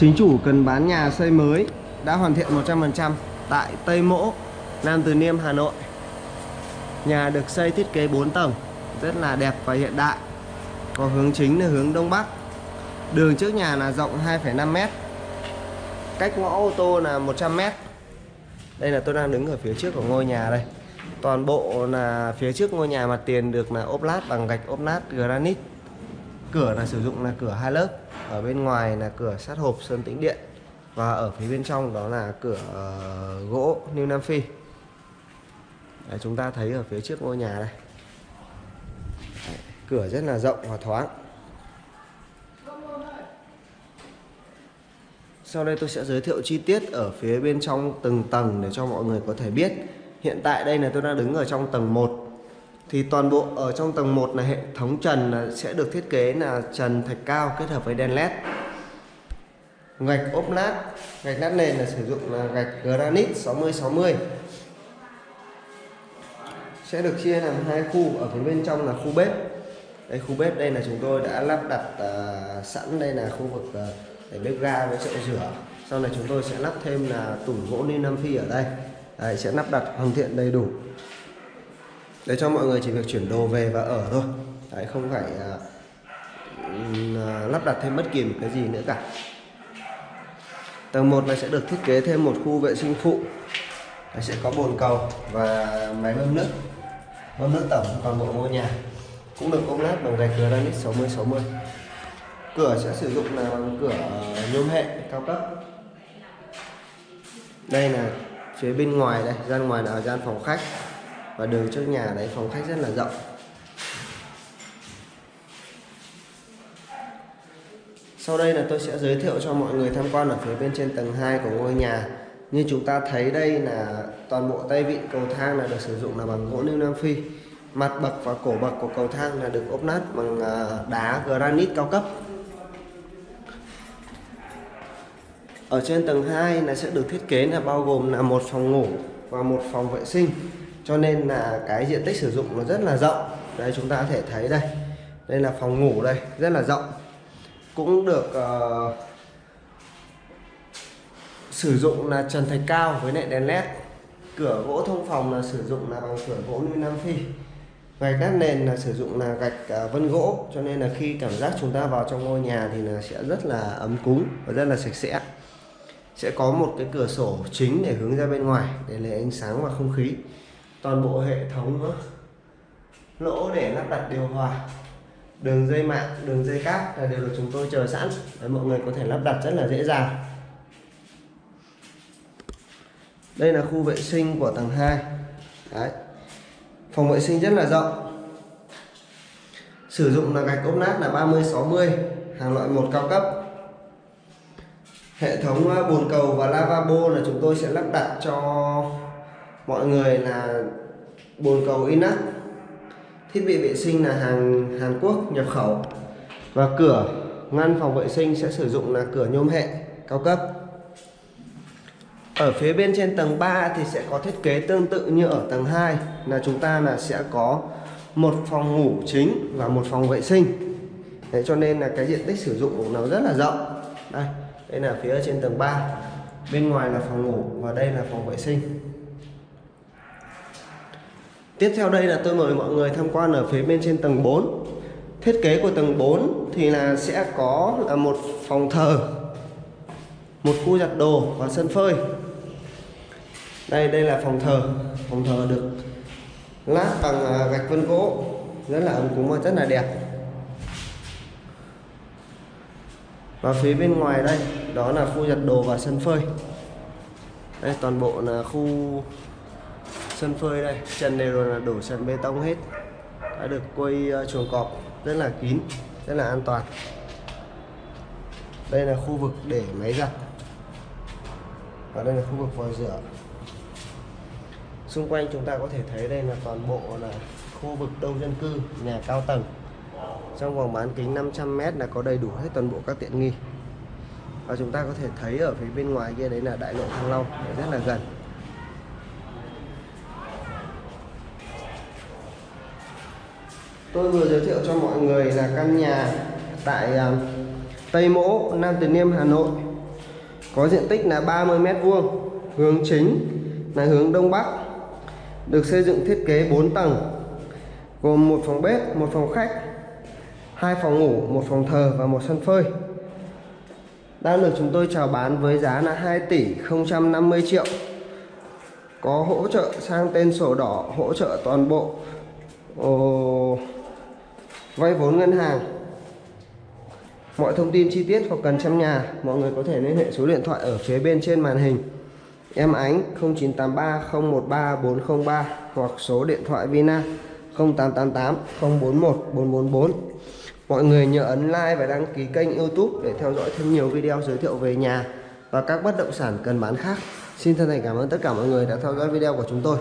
Chính chủ cần bán nhà xây mới đã hoàn thiện 100% tại Tây Mỗ, Nam Từ Liêm, Hà Nội. Nhà được xây thiết kế 4 tầng, rất là đẹp và hiện đại. Có hướng chính là hướng Đông Bắc. Đường trước nhà là rộng 2,5 m. Cách ngõ ô tô là 100 m. Đây là tôi đang đứng ở phía trước của ngôi nhà đây. Toàn bộ là phía trước ngôi nhà mặt tiền được là ốp lát bằng gạch ốp lát granite. Cửa là sử dụng là cửa hai lớp. Ở bên ngoài là cửa sắt hộp sơn tĩnh điện. Và ở phía bên trong đó là cửa uh, gỗ New Nam Phi. Đấy, chúng ta thấy ở phía trước ngôi nhà này Đấy, cửa rất là rộng và thoáng. Sau đây tôi sẽ giới thiệu chi tiết ở phía bên trong từng tầng để cho mọi người có thể biết. Hiện tại đây là tôi đang đứng ở trong tầng 1. Thì toàn bộ ở trong tầng 1 là hệ thống trần sẽ được thiết kế là trần thạch cao kết hợp với đèn led. Gạch ốp lát, gạch lát nền là sử dụng là gạch granite 60 60. Sẽ được chia làm hai khu, ở phía bên trong là khu bếp. Đây khu bếp đây là chúng tôi đã lắp đặt uh, sẵn đây là khu vực uh, để bếp ga với chậu rửa sau này chúng tôi sẽ lắp thêm là tủ gỗ ni nam phi ở đây Đấy, sẽ lắp đặt hoàn thiện đầy đủ để cho mọi người chỉ việc chuyển đồ về và ở thôi. Đấy, không phải uh, lắp đặt thêm bất kỳ một cái gì nữa cả. Tầng 1 này sẽ được thiết kế thêm một khu vệ sinh phụ. Đấy, sẽ có bồn cầu và máy bơm nước. Bơm nước tổng toàn bộ ngôi nhà. Cũng được ốp lát bằng gạch granite 60 60 cửa sẽ sử dụng là bằng cửa à, nhôm hệ cao cấp. Đây là phía bên ngoài đây gian ngoài là gian phòng khách và đường trước nhà đấy, phòng khách rất là rộng. Sau đây là tôi sẽ giới thiệu cho mọi người tham quan ở phía bên trên tầng 2 của ngôi nhà. Như chúng ta thấy đây là toàn bộ tay vịn cầu thang là được sử dụng là bằng gỗ lưu Nam Phi. Mặt bậc và cổ bậc của cầu thang là được ốp nát bằng à, đá granite cao cấp. Ở trên tầng 2 là sẽ được thiết kế là bao gồm là một phòng ngủ và một phòng vệ sinh. Cho nên là cái diện tích sử dụng nó rất là rộng. Đây chúng ta có thể thấy đây. Đây là phòng ngủ đây, rất là rộng. Cũng được uh, sử dụng là trần thạch cao với lại đèn led. Cửa gỗ thông phòng là sử dụng là bằng cửa gỗ như Nam Phi. Gạch đát nền là sử dụng là gạch uh, vân gỗ cho nên là khi cảm giác chúng ta vào trong ngôi nhà thì là sẽ rất là ấm cúng và rất là sạch sẽ sẽ có một cái cửa sổ chính để hướng ra bên ngoài để lấy ánh sáng và không khí toàn bộ hệ thống nữa lỗ để lắp đặt điều hòa, đường dây mạng, đường dây cáp là đều được chúng tôi chờ sẵn. Để mọi người có thể lắp đặt rất là dễ dàng. Đây là khu vệ sinh của tầng 2 Đấy. phòng vệ sinh rất là rộng. Sử dụng là gạch ốp nát là 30 60 hàng loại một cao cấp. Hệ thống bồn cầu và lavabo là chúng tôi sẽ lắp đặt cho mọi người là bồn cầu inox, thiết bị vệ sinh là hàng Hàn Quốc nhập khẩu. Và cửa ngăn phòng vệ sinh sẽ sử dụng là cửa nhôm hệ cao cấp. Ở phía bên trên tầng 3 thì sẽ có thiết kế tương tự như ở tầng 2 là chúng ta là sẽ có một phòng ngủ chính và một phòng vệ sinh. Thế cho nên là cái diện tích sử dụng của nó rất là rộng. Đây đây là phía trên tầng 3 bên ngoài là phòng ngủ và đây là phòng vệ sinh tiếp theo đây là tôi mời mọi người tham quan ở phía bên trên tầng 4 thiết kế của tầng 4 thì là sẽ có là một phòng thờ, một khu giặt đồ và sân phơi. Đây đây là phòng thờ. Phòng thờ được lát bằng à, gạch vân gỗ. Rất là ấm cúng và rất là đẹp. Và phía bên ngoài đây, đó là khu giặt đồ và sân phơi. Đây, toàn bộ là khu sân phơi đây. Trần đều là đổ sàn bê tông hết. Đã được quây ờ, chuồng cọp rất là kín, rất là an toàn. Đây là khu vực để máy giặt. Và đây là khu vực vòi rửa. Xung quanh chúng ta có thể thấy đây là toàn bộ là khu vực đông dân cư, nhà cao tầng. Trong vòng bán kính 500m là có đầy đủ hết toàn bộ các tiện nghi. Và chúng ta có thể thấy ở phía bên ngoài kia đấy là đại lộ Thăng Long, rất là gần. Tôi vừa giới thiệu cho mọi người là căn nhà tại à, Tây Mỗ Nam Từ Liêm Hà Nội. Có diện tích là 30 mét vuông hướng chính là hướng đông bắc được xây dựng thiết kế 4 tầng gồm một phòng bếp một phòng khách hai phòng ngủ một phòng thờ và một sân phơi. Đang được chúng tôi chào bán với giá là 2 tỷ 050 triệu. Có hỗ trợ sang tên sổ đỏ hỗ trợ toàn bộ oh, vay vốn ngân hàng. Mọi thông tin chi tiết hoặc cần xem nhà, mọi người có thể liên hệ số điện thoại ở phía bên trên màn hình. Em ánh 0983 013 403 hoặc số điện thoại Vina 0888 041 444 mọi người nhớ ấn like và đăng ký kênh youtube để theo dõi thêm nhiều video giới thiệu về nhà và các bất động sản cần bán khác. Xin thân thành cảm ơn tất cả mọi người đã theo dõi video của chúng tôi.